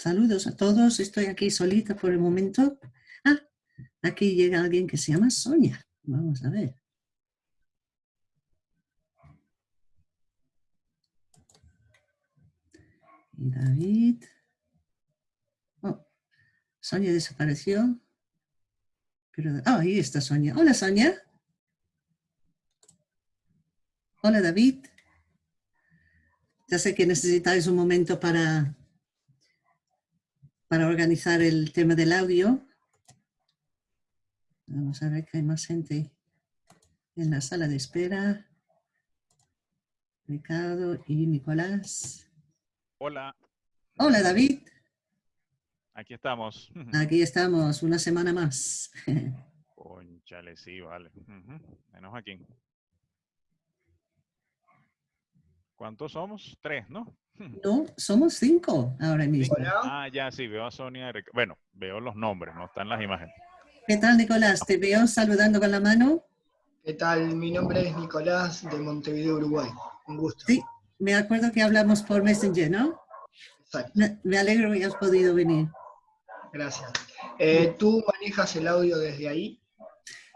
Saludos a todos, estoy aquí solita por el momento. Ah, aquí llega alguien que se llama Sonia. Vamos a ver. Y David. Oh, Sonia desapareció. Pero, ah, ahí está Sonia. Hola, Sonia. Hola, David. Ya sé que necesitáis un momento para, para organizar el tema del audio. Vamos a ver que hay más gente en la sala de espera. Ricardo y Nicolás. Hola. Hola, David. Aquí estamos. Aquí estamos, una semana más. Conchale, sí, vale. Menos aquí. ¿Cuántos somos? Tres, ¿no? No, somos cinco ahora mismo. Ah, ya, sí, veo a Sonia. Bueno, veo los nombres, no están las imágenes. ¿Qué tal, Nicolás? Te veo saludando con la mano. ¿Qué tal? Mi nombre es Nicolás de Montevideo, Uruguay. Un gusto. Sí, me acuerdo que hablamos por Messenger, ¿no? Exacto. Me alegro que hayas podido venir. Gracias. Eh, ¿Tú manejas el audio desde ahí?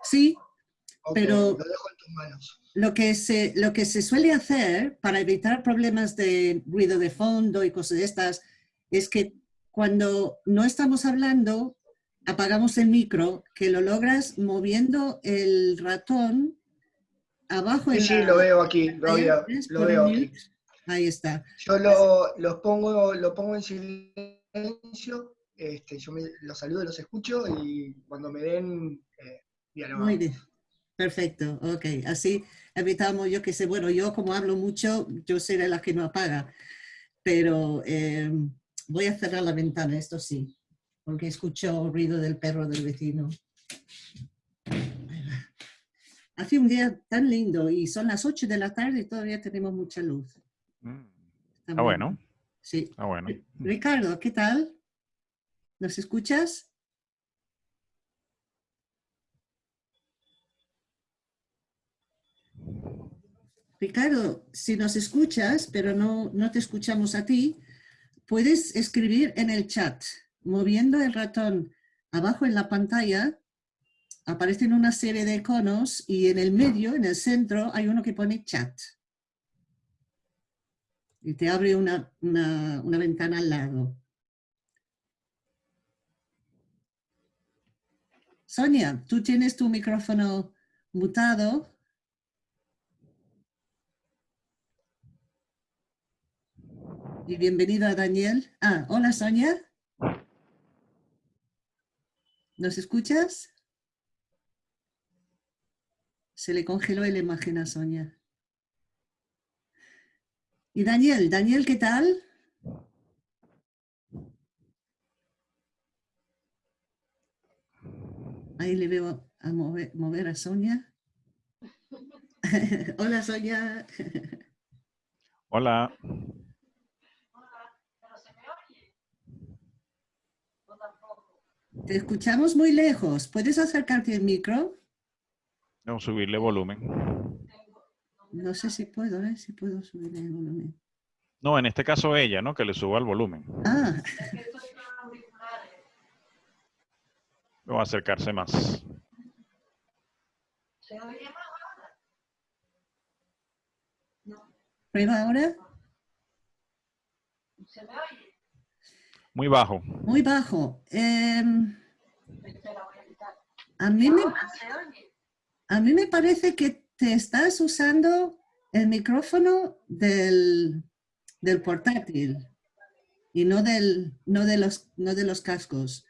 Sí, pero... Lo dejo en tus manos. Lo que, se, lo que se suele hacer para evitar problemas de ruido de fondo y cosas de estas es que cuando no estamos hablando, apagamos el micro, que lo logras moviendo el ratón abajo. Sí, sí, lo veo aquí, lo, veo, lo veo aquí. Ahí está. Yo lo, los pongo, lo pongo en silencio, este, yo me, los saludo, los escucho y cuando me den, eh, Muy bien. Perfecto, ok. Así evitamos, yo que sé, bueno, yo como hablo mucho, yo seré la que no apaga, pero eh, voy a cerrar la ventana, esto sí, porque escucho el ruido del perro del vecino. Hace un día tan lindo y son las 8 de la tarde y todavía tenemos mucha luz. Ah, bueno. Sí. Ah, bueno. Ricardo, ¿qué tal? ¿Nos escuchas? Ricardo, si nos escuchas, pero no, no te escuchamos a ti, puedes escribir en el chat. Moviendo el ratón abajo en la pantalla, aparecen una serie de iconos y en el medio, en el centro, hay uno que pone chat. Y te abre una, una, una ventana al lado. Sonia, tú tienes tu micrófono mutado. Y bienvenido a Daniel. Ah, hola Sonia. ¿Nos escuchas? Se le congeló la imagen a Sonia. Y Daniel, Daniel, ¿qué tal? Ahí le veo a mover, mover a Sonia. Hola Sonia. Hola. Te escuchamos muy lejos. ¿Puedes acercarte al micro? No, subirle volumen. No sé si puedo, ¿eh? Si puedo subirle el volumen. No, en este caso ella, ¿no? Que le suba el volumen. Ah. A acercarse más. ¿Se oye más ahora? No. ¿Prueba ahora? ¿Se me oye? Muy bajo. Muy bajo. Em, a, mí me, parece que te estás usando el micrófono del, del portátil y no, del, no, de los, no de los cascos.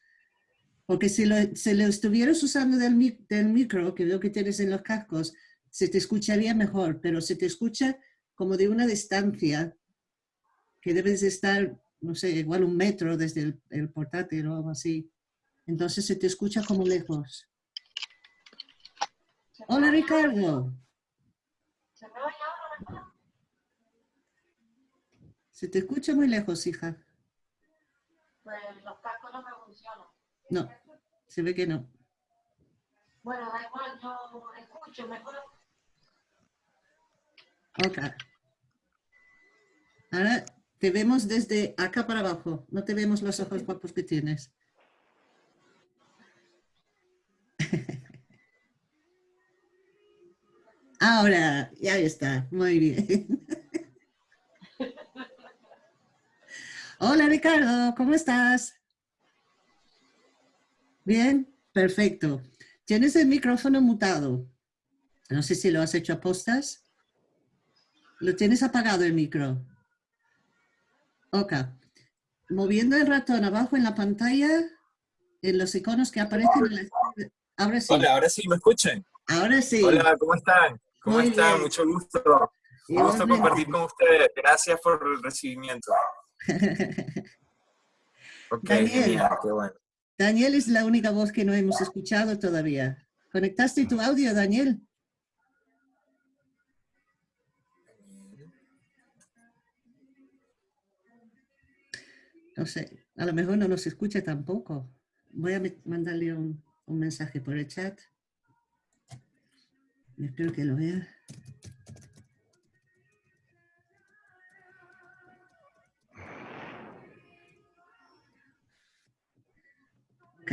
Porque si lo, lo estuvieras usando del, del micro, que veo que tienes en los cascos, se te escucharía mejor, pero se te escucha como de una distancia que debes estar no sé, igual un metro desde el, portátil o algo así. Entonces se te escucha como lejos. Hola Ricardo. Se te escucha muy lejos, hija. Pues los cascos no me funcionan. No, se ve que no. Bueno, da igual, yo escucho mejor. Ok. Ahora Te vemos desde acá para abajo. No te vemos los ojos guapos que tienes. Ahora, ya está. Muy bien. Hola Ricardo, ¿cómo estás? Bien, perfecto. Tienes el micrófono mutado. No sé si lo has hecho a postas. Lo tienes apagado el micro. Ok. Moviendo el ratón abajo en la pantalla, en los iconos que aparecen en la... Ahora sí. Hola, ahora sí, ¿me escuchan? Ahora sí. Hola, ¿cómo están? ¿Cómo Muy están? bien. Mucho gusto. Un gusto compartir con ustedes. Gracias por el recibimiento. Ok, Daniel. qué bueno. Daniel es la única voz que no hemos escuchado todavía. ¿Conectaste tu audio, Daniel? No sé, a lo mejor no nos escucha tampoco. Voy a mandarle un, mensaje por el chat. Espero que lo vea. Ok.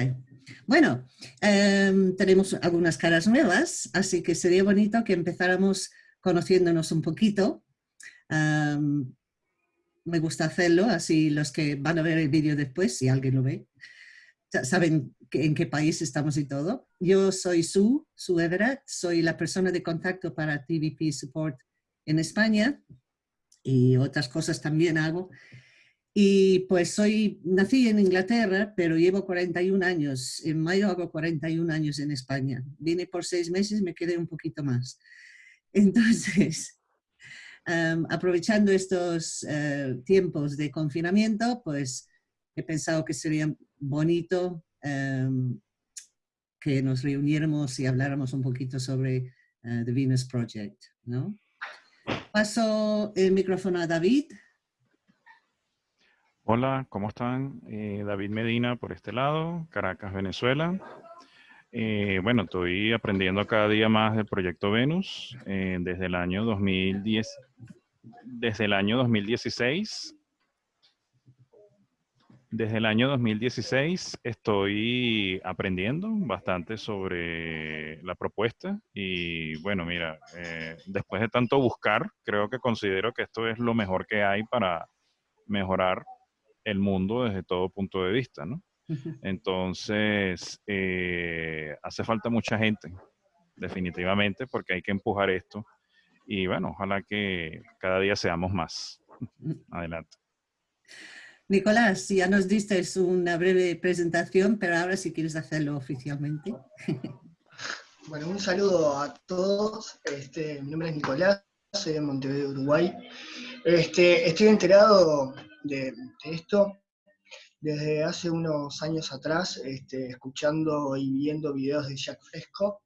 Bueno, em, tenemos algunas caras nuevas, así que sería bonito que empezáramos conociéndonos un poquito. Am, me gusta hacerlo, así los que van a ver el vídeo después, si alguien lo ve, saben en qué país estamos y todo. Yo soy Sue, Sue Everett, soy la persona de contacto para TVP Support en España y otras cosas también hago. Y pues soy, nací en Inglaterra, pero llevo 41 años. En mayo hago 41 años en España. Vine por seis meses, me quedé un poquito más. Entonces, am, aprovechando estos eh, tiempos de confinamiento, pues he pensado que sería bonito em, que nos reuniéramos y habláramos un poquito sobre eh, The Venus Project, ¿no? Paso el micrófono a David. Hola, ¿cómo están? Eh, David Medina por este lado, Caracas, Venezuela. Eh, bueno, estoy aprendiendo cada día más del proyecto Venus eh, desde el año 2010, desde el año 2016. Desde el año 2016 estoy aprendiendo bastante sobre la propuesta y bueno, mira, eh, después de tanto buscar, creo que considero que esto es lo mejor que hay para mejorar el mundo desde todo punto de vista, ¿no? Entonces, eh, hace falta mucha gente, definitivamente, porque hay que empujar esto. Y bueno, ojalá que cada día seamos más. Adelante. Nicolás, ya nos diste una breve presentación, pero ahora si quieres hacerlo oficialmente. Bueno, un saludo a todos. Este, mi nombre es Nicolás, soy de Montevideo, Uruguay. Este, estoy enterado de, de esto desde hace unos años atrás, este, escuchando y viendo videos de Jack Fresco.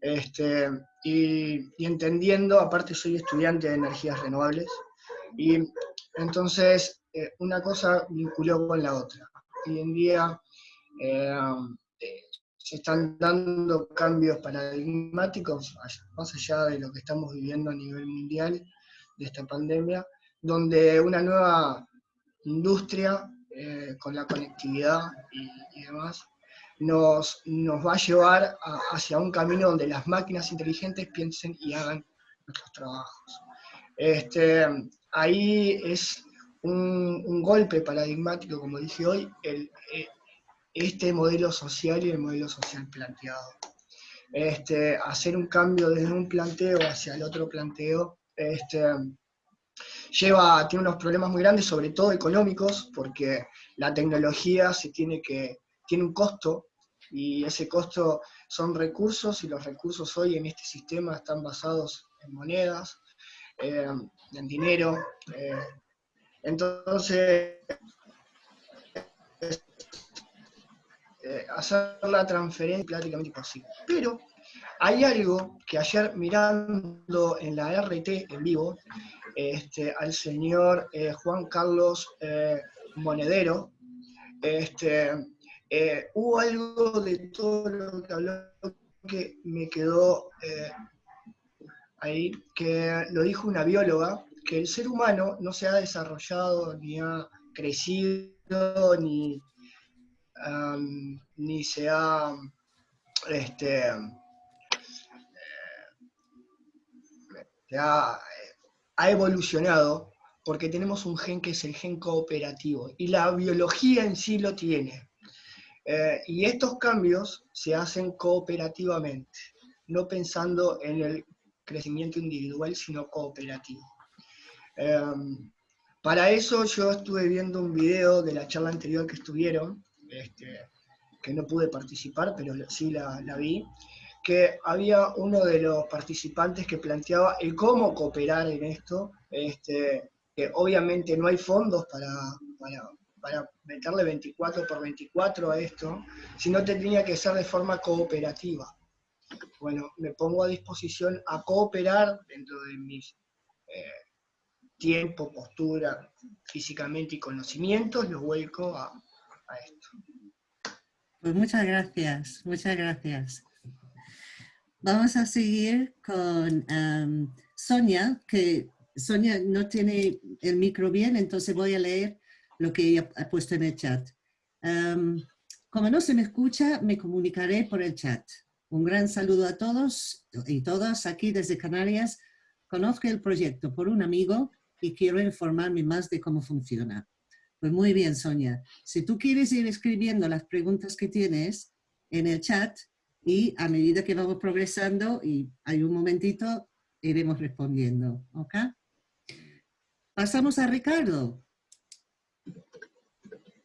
Este, y, y entendiendo, aparte soy estudiante de energías renovables, y entonces eh, una cosa vinculó con la otra. Hoy en día eh, eh, se están dando cambios paradigmáticos, más allá de lo que estamos viviendo a nivel mundial, de esta pandemia, donde una nueva industria eh, con la conectividad y, y demás nos, nos va a llevar a- hacia un camino donde las máquinas inteligentes piensen y hagan nuestros trabajos. Este, ahí es un, un golpe paradigmático, como dije hoy, el, eh, este modelo social y el modelo social planteado. Este, hacer un cambio desde un planteo hacia el otro planteo este, lleva, tiene unos problemas muy grandes, sobre todo económicos, porque la tecnología se tiene, que, tiene un costo y ese costo son recursos y los recursos hoy en este sistema están basados en monedas, eh, en dinero. eh, entonces, es- eh, hacer la transferencia es prácticamente imposible. Pero hay algo que ayer mirando en la RT en vivo, este, al señor eh, Juan Carlos eh, Monedero, este, eh, hubo algo de todo lo que habló que me quedó ahí, que lo dijo una bióloga, que el ser humano no se ha desarrollado ni ha crecido ni, ni se ha este, ha, ha evolucionado porque tenemos un gen que es el gen cooperativo y la biología en sí lo tiene. Eh, y estos cambios se hacen cooperativamente, no pensando en el crecimiento individual, sino cooperativo. Em, para eso yo estuve viendo un video de la charla anterior que estuvieron, este, que no pude participar, pero sí la, vi, que había uno de los participantes que planteaba el cómo cooperar en esto, este, que obviamente no hay fondos para, para, meterle 24 por 24 a esto, sino tendría que ser de forma cooperativa. Bueno, me pongo a disposición a cooperar dentro de mis eh, tiempo, postura, físicamente y conocimientos, lo vuelco a, esto. Pues muchas gracias, muchas gracias. Vamos a seguir con Sonia, que Sonia no tiene el micro bien, entonces voy a leer lo que ella ha puesto en el chat. Como no se me escucha, me comunicaré por el chat. Un gran saludo a todos y todas aquí desde Canarias. Conozco el proyecto por un amigo y quiero informarme más de cómo funciona. Pues muy bien, Sonia. Si tú quieres ir escribiendo las preguntas que tienes en el chat y a medida que vamos progresando y hay un momentito, iremos respondiendo. ¿Ok? Pasamos a Ricardo.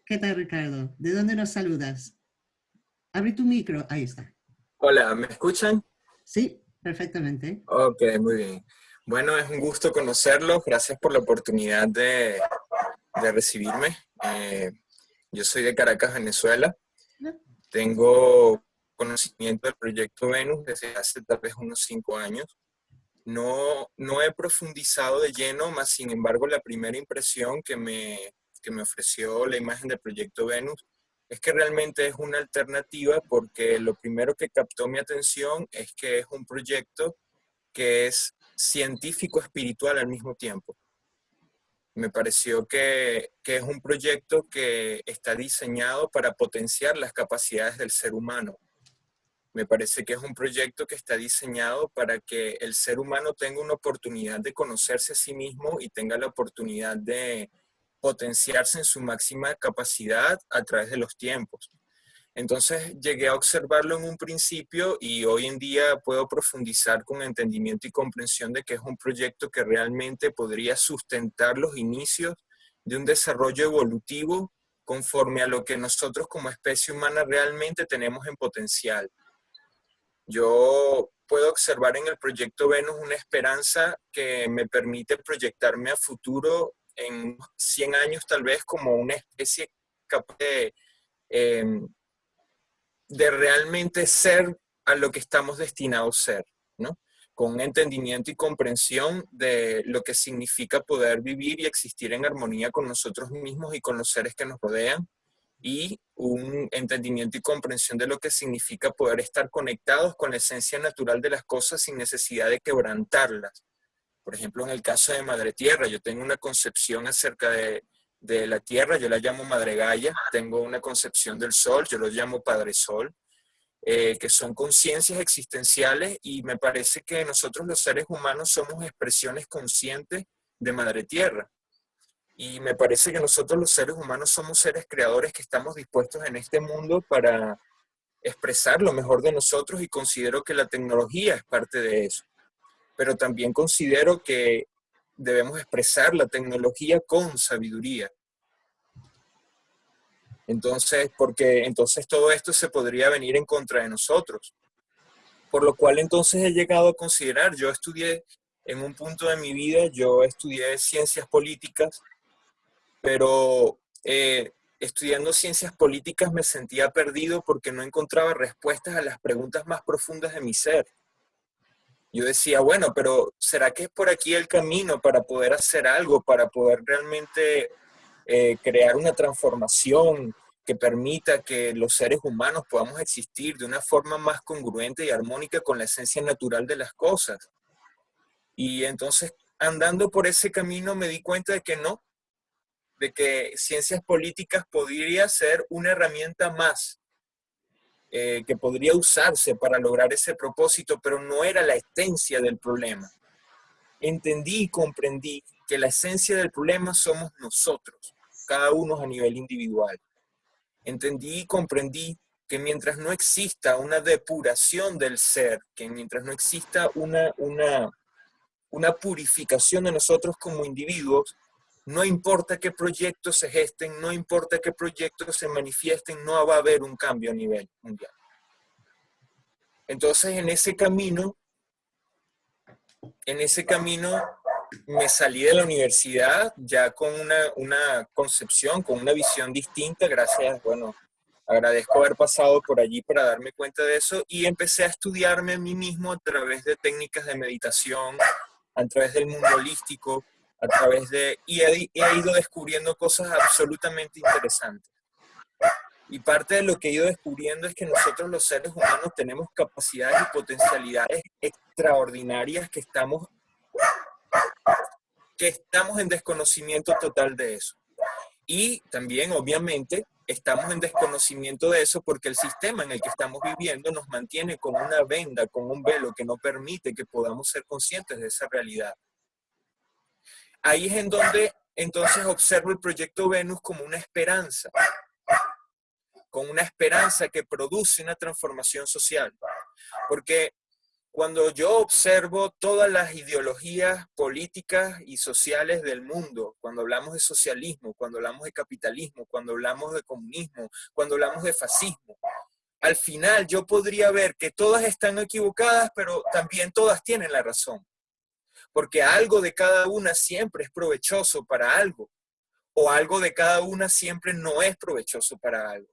¿Qué tal, Ricardo? ¿De dónde nos saludas? Abre tu micro. Ahí está. Hola, ¿me escuchan? Sí, perfectamente. Ok, muy bien. Bueno, es un gusto conocerlos. Gracias por la oportunidad de, recibirme. Eh, yo soy de Caracas, Venezuela. Tengo conocimiento del proyecto Venus desde hace tal vez unos cinco años. No, no he profundizado de lleno, más sin embargo la primera impresión que me, que me ofreció la imagen del proyecto Venus es que realmente es una alternativa porque lo primero que captó mi atención es que es un proyecto que es científico espiritual al mismo tiempo. Me pareció que, es un proyecto que está diseñado para potenciar las capacidades del ser humano. Me parece que es un proyecto que está diseñado para que el ser humano tenga una oportunidad de conocerse a sí mismo y tenga la oportunidad de potenciarse en su máxima capacidad a través de los tiempos. Entonces llegué a observarlo en un principio y hoy en día puedo profundizar con entendimiento y comprensión de que es un proyecto que realmente podría sustentar los inicios de un desarrollo evolutivo conforme a lo que nosotros como especie humana realmente tenemos en potencial. Yo puedo observar en el proyecto Venus una esperanza que me permite proyectarme a futuro en 100 años tal vez como una especie capaz de em, realmente ser a lo que estamos destinados a ser, ¿no? Con un entendimiento y comprensión de lo que significa poder vivir y existir en armonía con nosotros mismos y con los seres que nos rodean, y un entendimiento y comprensión de lo que significa poder estar conectados con la esencia natural de las cosas sin necesidad de quebrantarlas. Por ejemplo, en el caso de Madre Tierra, yo tengo una concepción acerca de de la Tierra, yo la llamo Madre Gaia, tengo una concepción del Sol, yo lo llamo Padre Sol, eh, que son conciencias existenciales y me parece que nosotros los seres humanos somos expresiones conscientes de Madre Tierra. Y me parece que nosotros los seres humanos somos seres creadores que estamos dispuestos en este mundo para expresar lo mejor de nosotros y considero que la tecnología es parte de eso. Pero también considero que debemos expresar la tecnología con sabiduría. Entonces, porque entonces todo esto se podría venir en contra de nosotros. Por lo cual entonces he llegado a considerar, yo estudié en un punto de mi vida, yo estudié ciencias políticas, pero eh, estudiando ciencias políticas me sentía perdido porque no encontraba respuestas a las preguntas más profundas de mi ser yo decía, bueno, pero ¿será que es por aquí el camino para poder hacer algo, para poder realmente eh, crear una transformación que permita que los seres humanos podamos existir de una forma más congruente y armónica con la esencia natural de las cosas? Y entonces andando por ese camino me di cuenta de que no, de que ciencias políticas podría ser una herramienta más eh, que podría usarse para lograr ese propósito, pero no era la esencia del problema. Entendí y comprendí que la esencia del problema somos nosotros, cada uno a nivel individual. Entendí y comprendí que mientras no exista una depuración del ser, que mientras no exista una, una, una purificación de nosotros como individuos, no importa qué proyectos se gesten, no importa qué proyectos se manifiesten, no va a haber un cambio a nivel mundial. Entonces, en ese camino, en ese camino me salí de la universidad ya con una, una concepción, con una visión distinta, gracias, bueno, agradezco haber pasado por allí para darme cuenta de eso y empecé a estudiarme a mí mismo a través de técnicas de meditación, a través del mundo holístico, a través de... y he, ido descubriendo cosas absolutamente interesantes. Y parte de lo que he ido descubriendo es que nosotros los seres humanos tenemos capacidades y potencialidades extraordinarias que estamos, que estamos en desconocimiento total de eso. Y también, obviamente, estamos en desconocimiento de eso porque el sistema en el que estamos viviendo nos mantiene con una venda, con un velo que no permite que podamos ser conscientes de esa realidad. Ahí es en donde entonces observo el proyecto Venus como una esperanza, con una esperanza que produce una transformación social. Porque cuando yo observo todas las ideologías políticas y sociales del mundo, cuando hablamos de socialismo, cuando hablamos de capitalismo, cuando hablamos de comunismo, cuando hablamos de fascismo, al final yo podría ver que todas están equivocadas, pero también todas tienen la razón porque algo de cada una siempre es provechoso para algo, o algo de cada una siempre no es provechoso para algo.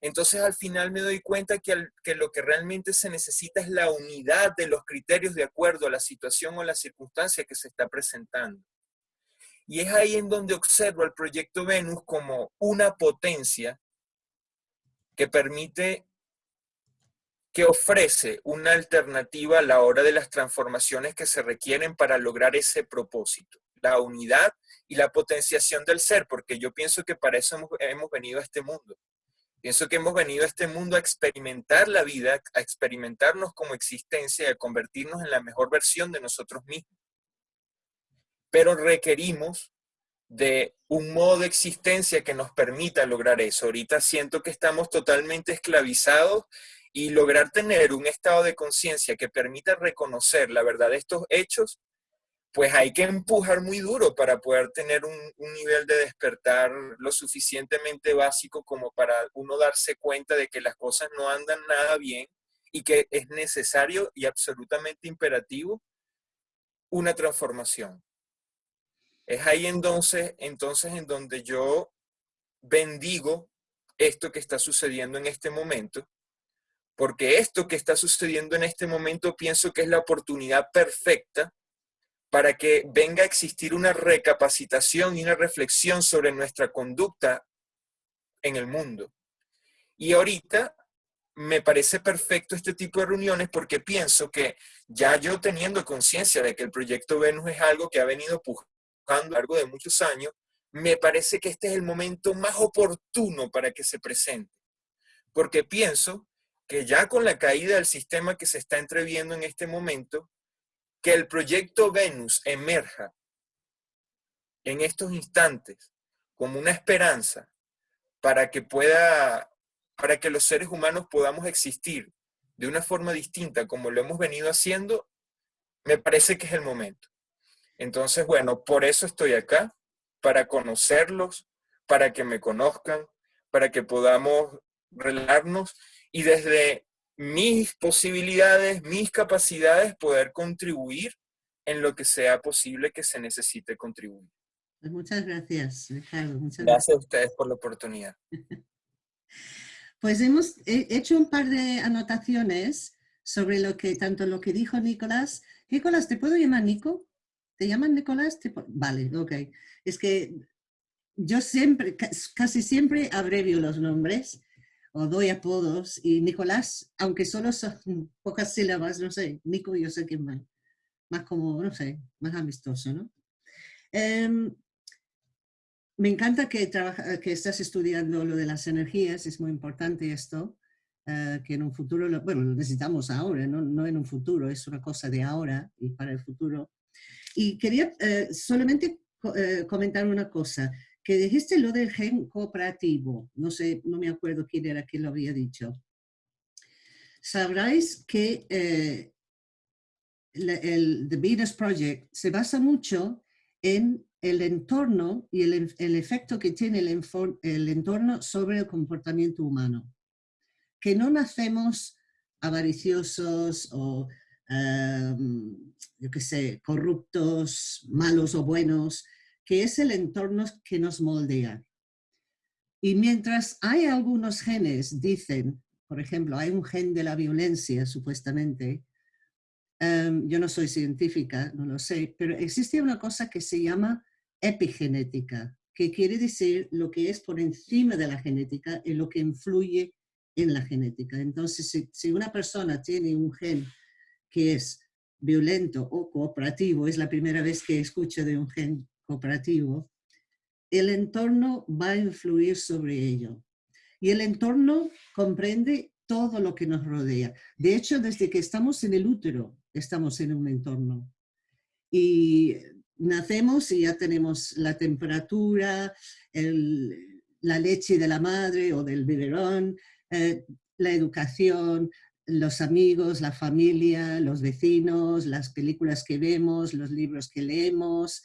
Entonces al final me doy cuenta que, lo que realmente se necesita es la unidad de los criterios de acuerdo a la situación o la circunstancia que se está presentando. Y es ahí en donde observo el proyecto Venus como una potencia que permite que ofrece una alternativa a la hora de las transformaciones que se requieren para lograr ese propósito, la unidad y la potenciación del ser, porque yo pienso que para eso hemos, venido a este mundo. Pienso que hemos venido a este mundo a experimentar la vida, a experimentarnos como existencia a convertirnos en la mejor versión de nosotros mismos. Pero requerimos de un modo de existencia que nos permita lograr eso. Ahorita siento que estamos totalmente esclavizados y lograr tener un estado de conciencia que permita reconocer la verdad de estos hechos, pues hay que empujar muy duro para poder tener un, nivel de despertar lo suficientemente básico como para uno darse cuenta de que las cosas no andan nada bien y que es necesario y absolutamente imperativo una transformación. Es ahí entonces, entonces en donde yo bendigo esto que está sucediendo en este momento porque esto que está sucediendo en este momento pienso que es la oportunidad perfecta para que venga a existir una recapacitación y una reflexión sobre nuestra conducta en el mundo. Y ahorita me parece perfecto este tipo de reuniones porque pienso que ya yo teniendo conciencia de que el proyecto Venus es algo que ha venido pujando a lo largo de muchos años, me parece que este es el momento más oportuno para que se presente. Porque pienso que ya con la caída del sistema que se está entreviendo en este momento, que el proyecto Venus emerja en estos instantes como una esperanza para que pueda, para que los seres humanos podamos existir de una forma distinta como lo hemos venido haciendo, me parece que es el momento. Entonces, bueno, por eso estoy acá, para conocerlos, para que me conozcan, para que podamos relajarnos y desde mis posibilidades, mis capacidades, poder contribuir en lo que sea posible que se necesite contribuir. Pues muchas gracias, Ricardo. gracias, a ustedes por la oportunidad. pues hemos hecho un par de anotaciones sobre lo que, tanto lo que dijo Nicolás. Nicolás, ¿te puedo llamar Nico? ¿Te llaman Nicolás? Vale, ok. Es que yo siempre, casi siempre abrevio los nombres o doy apodos, y Nicolás, aunque solo son pocas sílabas, no sé, Nico yo sé quién va. más como, no sé, más amistoso, ¿no? Em, me encanta que, que estás estudiando lo de las energías, es muy importante esto, eh, que en un futuro, bueno, lo necesitamos ahora, ¿no? no en un futuro, es una cosa de ahora y para el futuro. Y quería eh, solamente eh, comentar una cosa, que dijiste lo del gen cooperativo, no sé, no me acuerdo quién era quien lo había dicho. Sabráis que el The Venus Project se basa mucho en el entorno y el, el efecto que tiene el, el, entorno sobre el comportamiento humano. Que no nacemos avariciosos o, em, yo qué sé, corruptos, malos o buenos, que es el entorno que nos moldea. Y mientras hay algunos genes, dicen, por ejemplo, hay un gen de la violencia, supuestamente, Em, yo no soy científica, no lo sé, pero existe una cosa que se llama epigenética, que quiere decir lo que es por encima de la genética y lo que influye en la genética. Entonces, si, si una persona tiene un gen que es violento o cooperativo, es la primera vez que escucho de un gen cooperativo, el entorno va a influir sobre ello. Y el entorno comprende todo lo que nos rodea. De hecho, desde que estamos en el útero, estamos en un entorno. Y nacemos y ya tenemos la temperatura, la leche de la madre o del biberón, eh, la educación, los amigos, la familia, los vecinos, las películas que vemos, los libros que leemos,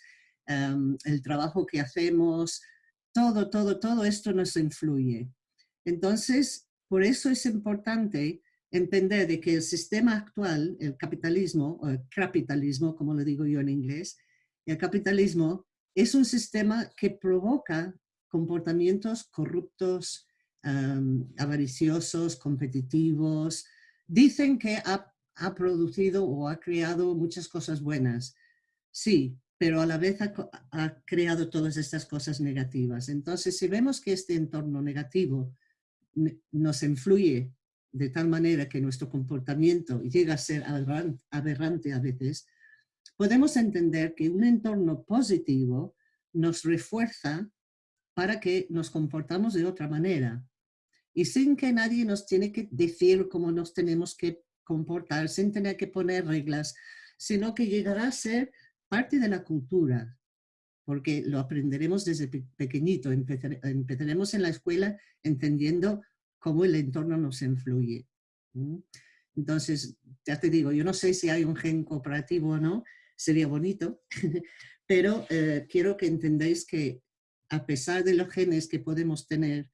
em, el trabajo que hacemos, todo, todo, todo esto nos influye. Entonces, por eso es importante entender de que el sistema actual, el capitalismo, o el capitalismo, como lo digo yo en inglés, el capitalismo es un sistema que provoca comportamientos corruptos, avariciosos, competitivos. Dicen que ha, ha, producido o ha creado muchas cosas buenas. Sí, pero a la vez ha, creado todas estas cosas negativas. Entonces, si vemos que este entorno negativo nos influye de tal manera que nuestro comportamiento llega a ser aberrante a veces, podemos entender que un entorno positivo nos refuerza para que nos comportamos de otra manera. Y sin que nadie nos tiene que decir cómo nos tenemos que comportar, sin tener que poner reglas, sino que llegará a ser parte de la cultura, porque lo aprenderemos desde pequeñito, empezaremos en la escuela entendiendo cómo el entorno nos influye. Entonces, ya te digo, yo no sé si hay un gen cooperativo o no, sería bonito, pero eh, quiero que entendáis que a pesar de los genes que podemos tener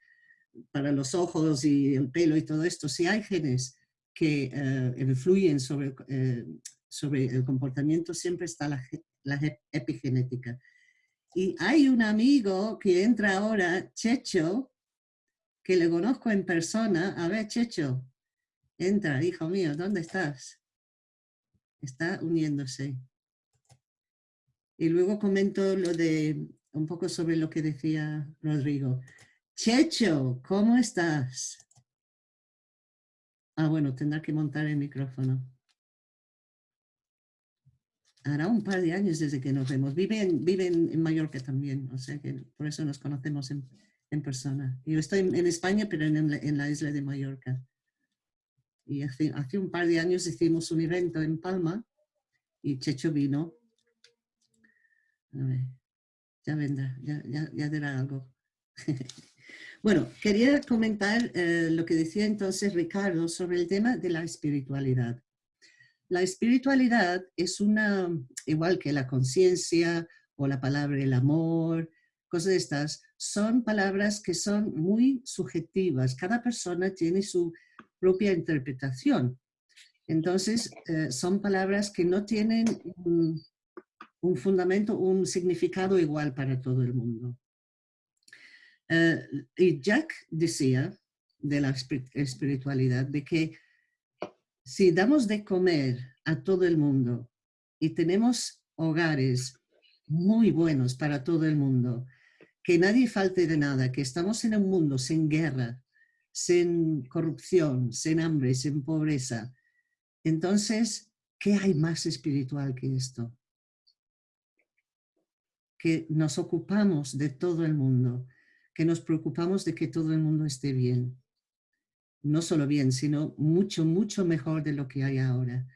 para los ojos y el pelo y todo esto, si hay genes que eh, influyen sobre, eh, sobre el comportamiento, siempre está la, la epigenética. Y hay un amigo que entra ahora, Checho, que le conozco en persona. A ver, Checho, entra, hijo mío, ¿dónde estás? Está uniéndose. Y luego comento lo de, un poco sobre lo que decía Rodrigo. Checho, ¿cómo estás? Ah, bueno, tendrá que montar el micrófono. Hará un par de años desde que nos vemos. Vive en, vive en Mallorca también, o sea que por eso nos conocemos en, en persona. Yo estoy en, España, pero en, la isla de Mallorca. Y hace, hace, un par de años hicimos un evento en Palma y Checho vino. A ver, ya vendrá, ya, ya, ya algo. bueno, quería comentar eh, lo que decía entonces Ricardo sobre el tema de la espiritualidad. La espiritualidad es una, igual que la conciencia o la palabra el amor, cosas de estas, son palabras que son muy subjetivas. Cada persona tiene su propia interpretación. Entonces, eh, son palabras que no tienen un, fundamento, un significado igual para todo el mundo. Eh, y Jack decía de la espiritualidad, de que si damos de comer a todo el mundo y tenemos hogares muy buenos para todo el mundo, que nadie falte de nada, que estamos en un mundo sin guerra, sin corrupción, sin hambre, sin pobreza. Entonces, ¿qué hay más espiritual que esto? Que nos ocupamos de todo el mundo, que nos preocupamos de que todo el mundo esté bien. No solo bien, sino mucho, mucho mejor de lo que hay ahora.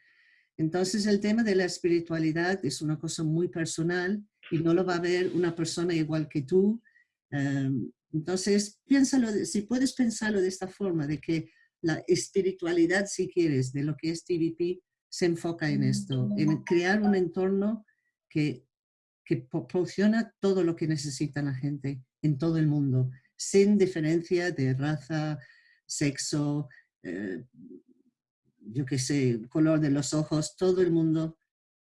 Entonces el tema de la espiritualidad es una cosa muy personal y no lo va a ver una persona igual que tú. Em, entonces, piénsalo, si puedes pensarlo de esta forma, de que la espiritualidad, si quieres, de lo que es TVP, se enfoca en esto, en crear un entorno que, que proporciona todo lo que necesita la gente en todo el mundo, sin diferencia de raza, sexo, eh, yo qué sé, color de los ojos, todo el mundo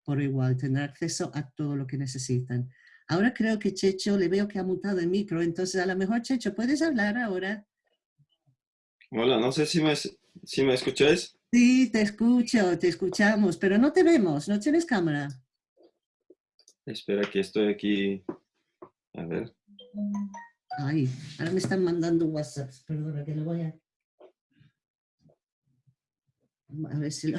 por igual tendrá acceso a todo lo que necesitan. Ahora creo que Checho, le veo que ha mutado el micro, entonces a lo mejor Checho, ¿puedes hablar ahora? Hola, no sé si me, si me escucháis. Sí, te escucho, te escuchamos, pero no te vemos, no tienes cámara. Espera que estoy aquí. A ver. Ay, ahora me están mandando WhatsApp, perdona que lo voy a... A ver si lo...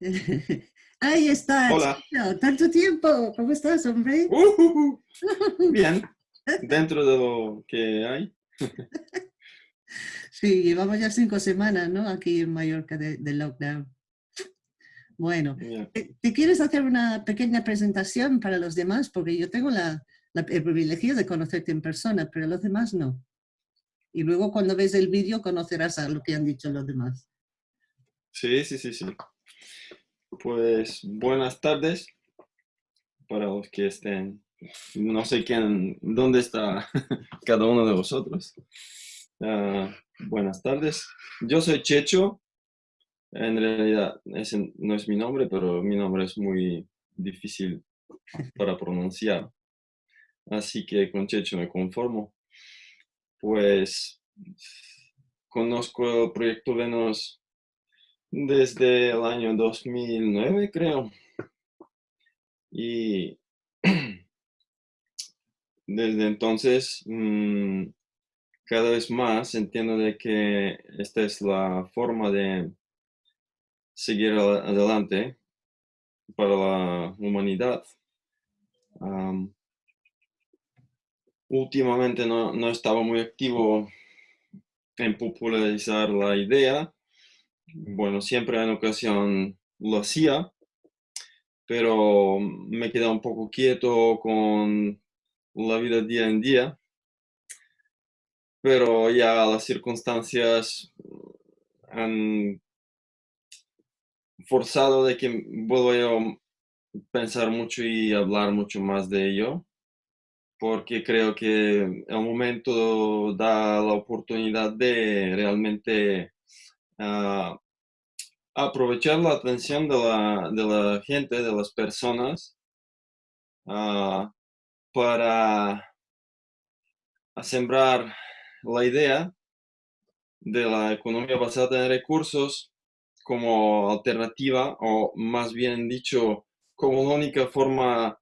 Ahí está. Hola. Tanto tiempo. ¿Cómo estás, hombre? Uh, bien. Dentro de lo que hay. sí, llevamos ya cinco semanas, ¿no? Aquí en Mallorca de, lockdown. Bueno, ¿te, quieres hacer una pequeña presentación para los demás? Porque yo tengo la, el privilegio de conocerte en persona, pero los demás no. Y luego cuando ves el vídeo conocerás a lo que han dicho los demás. Sí, sí, sí, sí. Pues buenas tardes para los que estén. No sé quién, dónde está cada uno de vosotros. Ah, buenas tardes. Yo soy Checho. En realidad ese no es mi nombre, pero mi nombre es muy difícil para pronunciar. Así que con Checho me conformo. Pues conozco el proyecto Venus desde el año 2009, creo. Y desde entonces, mm, cada vez más entiendo de que esta es la forma de seguir adelante para la humanidad. últimamente no, no estaba muy activo en popularizar la idea, bueno, siempre en ocasión lo hacía, pero me quedé un poco quieto con la vida día en día. Pero ya las circunstancias han forzado de que vuelva a pensar mucho y hablar mucho más de ello, porque creo que el momento da la oportunidad de realmente aprovechar la atención de la, de la, gente, de las personas, ah, para sembrar la idea de la economía basada en recursos como alternativa, o más bien dicho, como la única forma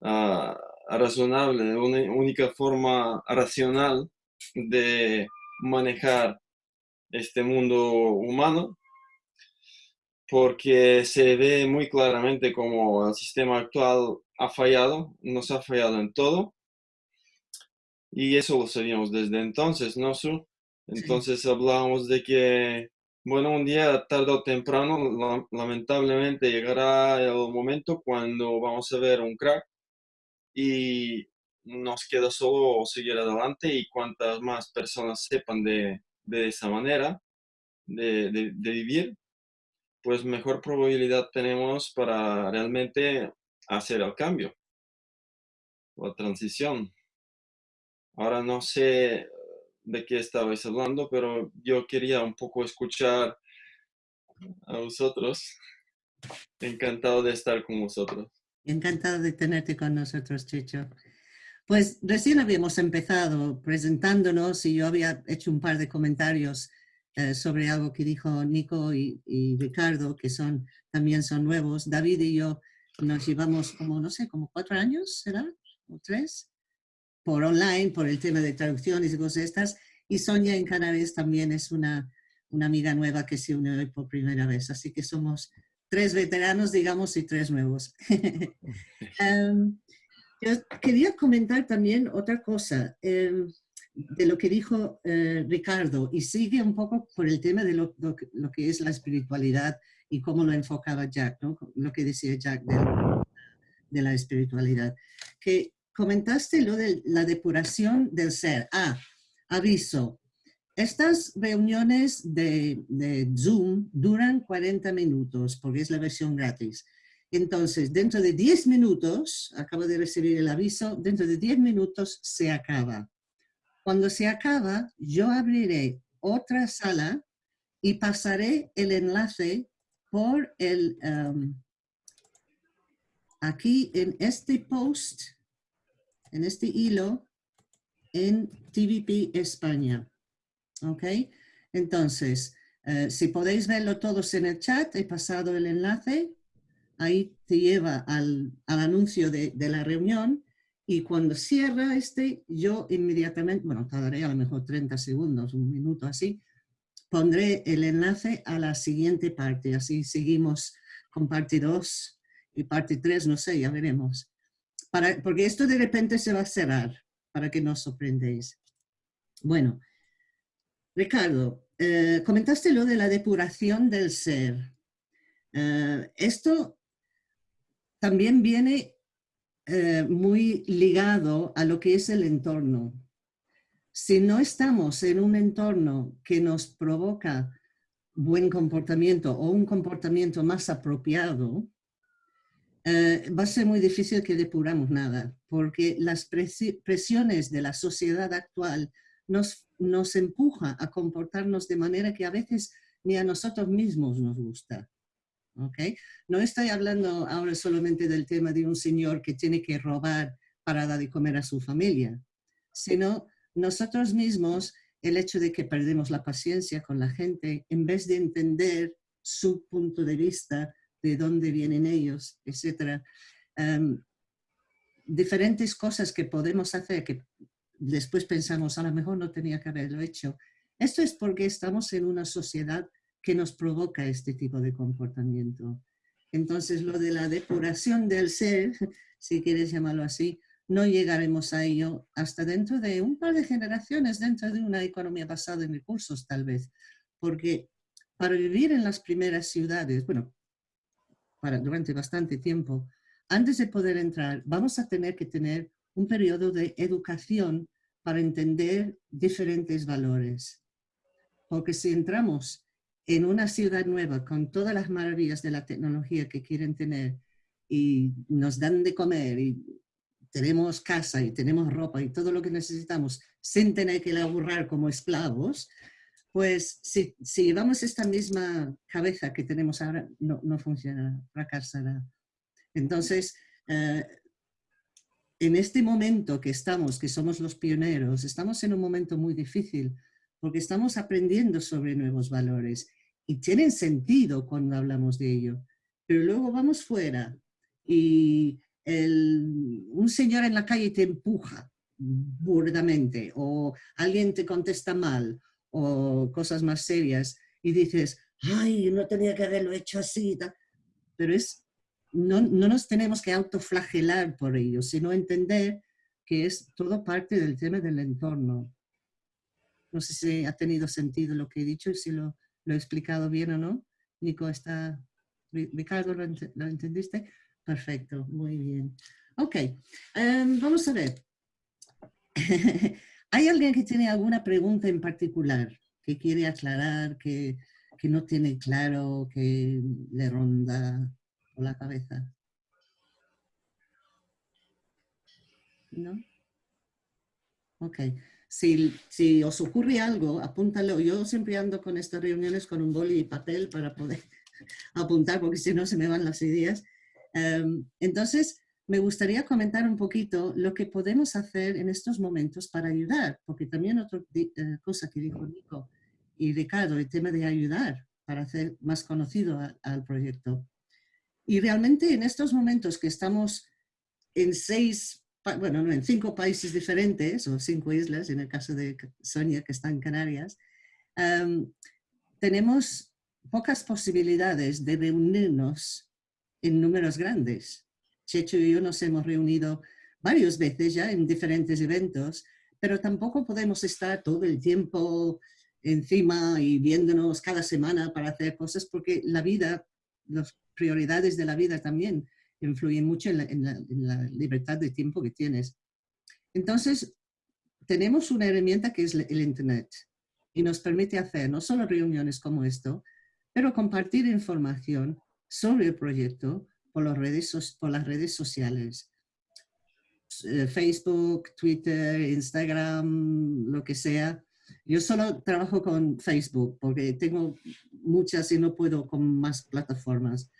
uh, razonable, una única forma racional de manejar este mundo humano, porque se ve muy claramente como el sistema actual ha fallado, nos ha fallado en todo, y eso lo sabíamos desde entonces, ¿no, Su? Entonces hablábamos de que, bueno, un día, tarde o temprano, lamentablemente llegará el momento cuando vamos a ver un crack y nos queda solo seguir adelante y cuantas más personas sepan de, de esa manera de, de, vivir, pues mejor probabilidad tenemos para realmente hacer el cambio, la transición. Ahora no sé de qué estabais hablando, pero yo quería un poco escuchar a vosotros. Encantado de estar con vosotros. Encantado de tenerte con nosotros, Chicho. Pues recién habíamos empezado presentándonos y yo había hecho un par de comentarios eh, sobre algo que dijo Nico y, Ricardo, que son, también son nuevos. David y yo nos llevamos como, no sé, como cuatro años, ¿será? ¿O tres? Por online, por el tema de traducciones y cosas estas. Y Sonia en Canarias también es una, una amiga nueva que se une hoy por primera vez. Así que somos tres veteranos, digamos, y tres nuevos. Em, yo quería comentar también otra cosa em, de lo que dijo eh, Ricardo y sigue un poco por el tema de lo, que es la espiritualidad y cómo lo enfocaba Jack, ¿no? lo que decía Jack de, de la espiritualidad. Que comentaste lo de la depuración del ser. Ah, aviso, estas reuniones de, Zoom duran 40 minutos porque es la versión gratis. Entonces, dentro de 10 minutos, acabo de recibir el aviso, dentro de 10 minutos se acaba. Cuando se acaba, yo abriré otra sala y pasaré el enlace por el, um, aquí en este post, en este hilo, en TVP España. ¿Ok? Entonces, eh, si podéis verlo todos en el chat, he pasado el enlace, ahí te lleva al, anuncio de, la reunión y cuando cierra este, yo inmediatamente, bueno, tardaré a lo mejor 30 segundos, un minuto así, pondré el enlace a la siguiente parte, así seguimos con parte 2 y parte 3, no sé, ya veremos. Porque esto de repente se va a cerrar, para que no os sorprendéis. Bueno, Ricardo, eh, comentaste lo de la depuración del ser. Eh, esto también viene eh, muy ligado a lo que es el entorno. Si no estamos en un entorno que nos provoca buen comportamiento o un comportamiento más apropiado, va a ser muy difícil que depuramos nada, porque las presiones de la sociedad actual nos, nos empuja a comportarnos de manera que a veces ni a nosotros mismos nos gusta. ¿Okay? No estoy hablando ahora solamente del tema de un señor que tiene que robar para dar de comer a su familia, sino nosotros mismos, el hecho de que perdemos la paciencia con la gente, en vez de entender su punto de vista, de dónde vienen ellos, etc. Em, diferentes cosas que podemos hacer que después pensamos, a lo mejor no tenía que haberlo hecho. Esto es porque estamos en una sociedad que nos provoca este tipo de comportamiento. Entonces, lo de la depuración del ser, si quieres llamarlo así, no llegaremos a ello hasta dentro de un par de generaciones, dentro de una economía basada en recursos, tal vez. Porque para vivir en las primeras ciudades, bueno, para, durante bastante tiempo, antes de poder entrar, vamos a tener que tener un periodo de educación para entender diferentes valores. Porque si entramos en una ciudad nueva con todas las maravillas de la tecnología que quieren tener y nos dan de comer y tenemos casa y tenemos ropa y todo lo que necesitamos sin tener que laburar como esclavos, pues si, si llevamos esta misma cabeza que tenemos ahora, no, no funciona, fracasará. Entonces, eh, en este momento que estamos, que somos los pioneros, estamos en un momento muy difícil porque estamos aprendiendo sobre nuevos valores y tienen sentido cuando hablamos de ello. Pero luego vamos fuera y un señor en la calle te empuja burdamente o alguien te contesta mal o cosas más serias y dices, ay, no tenía que haberlo hecho así. Pero es no, nos tenemos que autoflagelar por ello, sino entender que es todo parte del tema del entorno. No sé si ha tenido sentido lo que he dicho y si lo, he explicado bien o no. Nico, está, Ricardo, ¿lo, entendiste? Perfecto, muy bien. Ok, em, vamos a ver. ¿Hay alguien que tiene alguna pregunta en particular que quiere aclarar, que, que no tiene claro, que le ronda la cabeza. ¿No? Ok. Si, si, os ocurre algo, apúntalo. Yo siempre ando con estas reuniones con un boli y papel para poder apuntar, porque si no se me van las ideas. Em, entonces, me gustaría comentar un poquito lo que podemos hacer en estos momentos para ayudar, porque también otra eh, cosa que dijo Nico y Ricardo, el tema de ayudar para hacer más conocido al proyecto. Y realmente en estos momentos que estamos en seis, bueno, en cinco países diferentes, o cinco islas, en el caso de Sonia, que está en Canarias, tenemos pocas posibilidades de reunirnos en números grandes. Checho y yo nos hemos reunido varias veces ya en diferentes eventos, pero tampoco podemos estar todo el tiempo encima y viéndonos cada semana para hacer cosas porque la vida, las prioridades de la vida también influyen mucho en la, libertad de tiempo que tienes. Entonces, tenemos una herramienta que es el Internet y nos permite hacer no solo reuniones como esto, pero compartir información sobre el proyecto por, las redes, por las redes sociales. Eh, Facebook, Twitter, Instagram, lo que sea. Yo solo trabajo con Facebook porque tengo muchas y no puedo con más plataformas.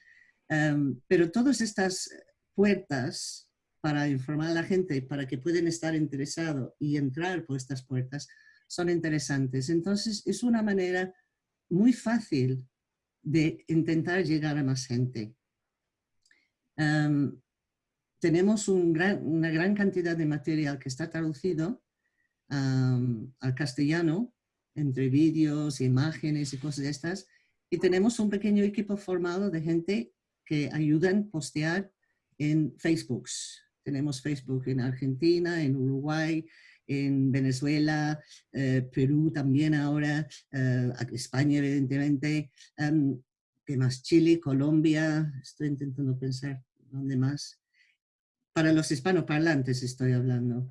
Em, pero todas estas puertas para informar a la gente, para que puedan estar interesados y entrar por estas puertas, son interesantes. Entonces, es una manera muy fácil de intentar llegar a más gente. Em, tenemos una gran cantidad de material que está traducido al castellano, entre vídeos, imágenes y cosas de estas, y tenemos un pequeño equipo formado de gente que ayudan a postear en Facebook. Tenemos Facebook en Argentina, en Uruguay, en Venezuela, eh, Perú también ahora, eh, España evidentemente, um, ¿qué más? Chile, Colombia, estoy intentando pensar dónde más. Para los hispanoparlantes estoy hablando.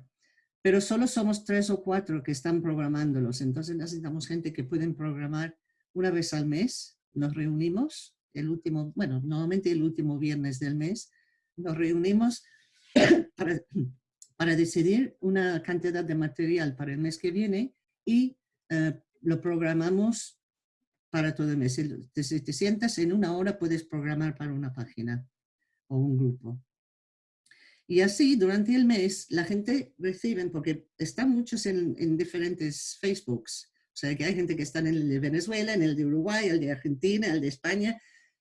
Pero solo somos tres o cuatro que están programándolos, entonces necesitamos gente que pueden programar una vez al mes, nos reunimos, el último, bueno, normalmente el último viernes del mes, nos reunimos para, para decidir una cantidad de material para el mes que viene y eh, lo programamos para todo el mes. Si te sientas en una hora puedes programar para una página o un grupo. Y así durante el mes la gente recibe, porque están muchos en, en, diferentes Facebooks, o sea que hay gente que está en el de Venezuela, en el de Uruguay, el de Argentina, el de España.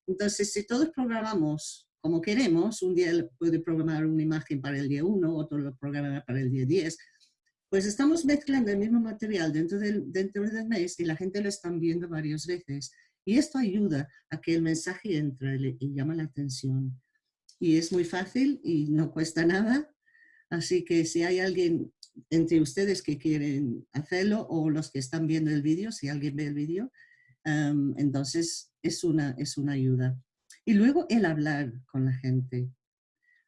Entonces si todos programamos como queremos, un día puede programar una imagen para el día 1, otro lo programará para el día 10, pues estamos mezclando el mismo material dentro del, dentro del mes y la gente lo están viendo varias veces. Y esto ayuda a que el mensaje entre y llama la atención. Y es muy fácil y no cuesta nada. Así que si hay alguien entre ustedes que quieren hacerlo o los que están viendo el vídeo, si alguien ve el vídeo, entonces es una, es una ayuda. Y luego el hablar con la gente.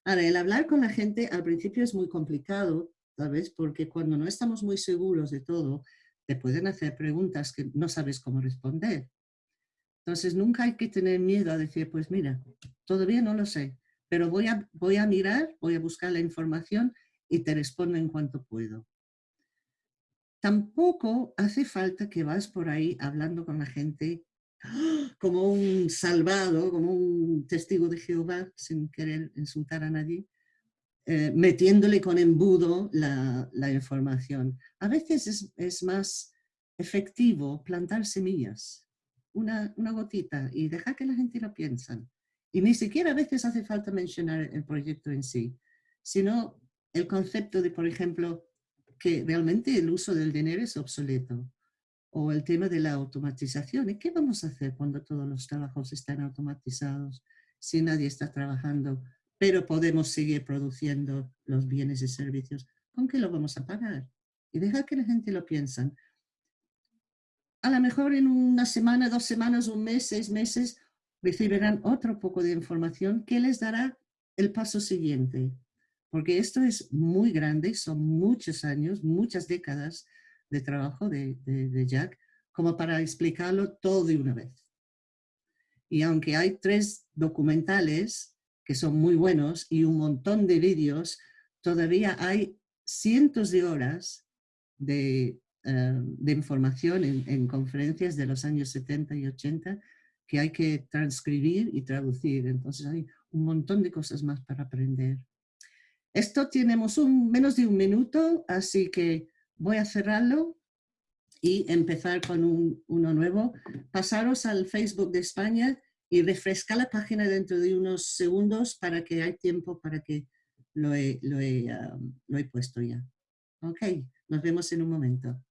Ahora, el hablar con la gente al principio es muy complicado, tal vez, porque cuando no estamos muy seguros de todo, te pueden hacer preguntas que no sabes cómo responder. Entonces, nunca hay que tener miedo a decir, pues mira, todavía no lo sé, pero voy a, voy a mirar, voy a buscar la información y te respondo en cuanto puedo. Tampoco hace falta que vas por ahí hablando con la gente como un salvado, como un testigo de Jehová, sin querer insultar a nadie, eh, metiéndole con embudo la, información. A veces es, más efectivo plantar semillas, una, una, gotita, y dejar que la gente lo piensa. Y ni siquiera a veces hace falta mencionar el proyecto en sí, sino el concepto de, por ejemplo, que realmente el uso del dinero es obsoleto o el tema de la automatización. ¿Y qué vamos a hacer cuando todos los trabajos están automatizados, si nadie está trabajando, pero podemos seguir produciendo los bienes y servicios? ¿Con qué lo vamos a pagar? Y dejar que la gente lo piense. A lo mejor en una semana, dos semanas, un mes, seis meses, recibirán otro poco de información que les dará el paso siguiente. Porque esto es muy grande, son muchos años, muchas décadas de trabajo de, de, Jack como para explicarlo todo de una vez. Y aunque hay tres documentales que son muy buenos y un montón de vídeos, todavía hay cientos de horas de, eh, de información en, en, conferencias de los años 70 y 80 que hay que transcribir y traducir. Entonces hay un montón de cosas más para aprender. Esto tenemos un, menos de un minuto, así que voy a cerrarlo y empezar con uno nuevo. Pasaros al Facebook de España y refrescar la página dentro de unos segundos para que hay tiempo para que lo he, lo he, um, lo he puesto ya. Ok, nos vemos en un momento.